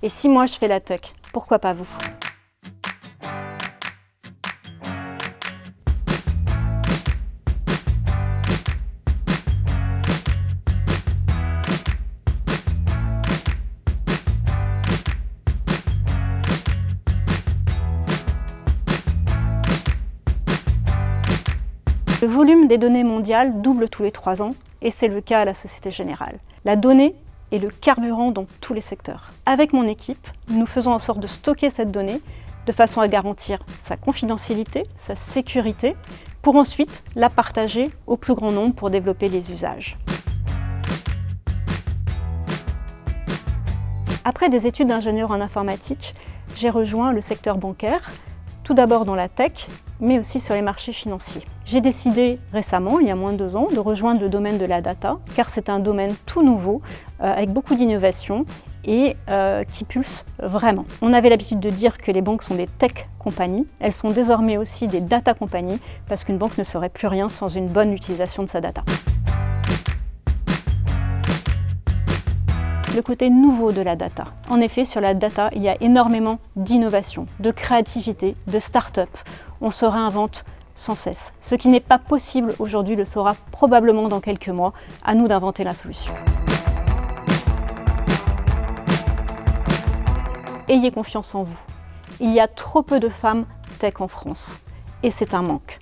Et si moi je fais la tech, pourquoi pas vous? Le volume des données mondiales double tous les trois ans et c'est le cas à la Société Générale. La donnée est le carburant dans tous les secteurs. Avec mon équipe, nous faisons en sorte de stocker cette donnée de façon à garantir sa confidentialité, sa sécurité, pour ensuite la partager au plus grand nombre pour développer les usages. Après des études d'ingénieur en informatique, j'ai rejoint le secteur bancaire, tout d'abord dans la tech, mais aussi sur les marchés financiers. J'ai décidé récemment, il y a moins de deux ans, de rejoindre le domaine de la data, car c'est un domaine tout nouveau, euh, avec beaucoup d'innovation et euh, qui pulse vraiment. On avait l'habitude de dire que les banques sont des tech compagnies, elles sont désormais aussi des data compagnies, parce qu'une banque ne serait plus rien sans une bonne utilisation de sa data. Côté nouveau de la data. En effet, sur la data, il y a énormément d'innovation, de créativité, de start-up. On se réinvente sans cesse. Ce qui n'est pas possible aujourd'hui le sera probablement dans quelques mois. À nous d'inventer la solution. Ayez confiance en vous. Il y a trop peu de femmes tech en France et c'est un manque.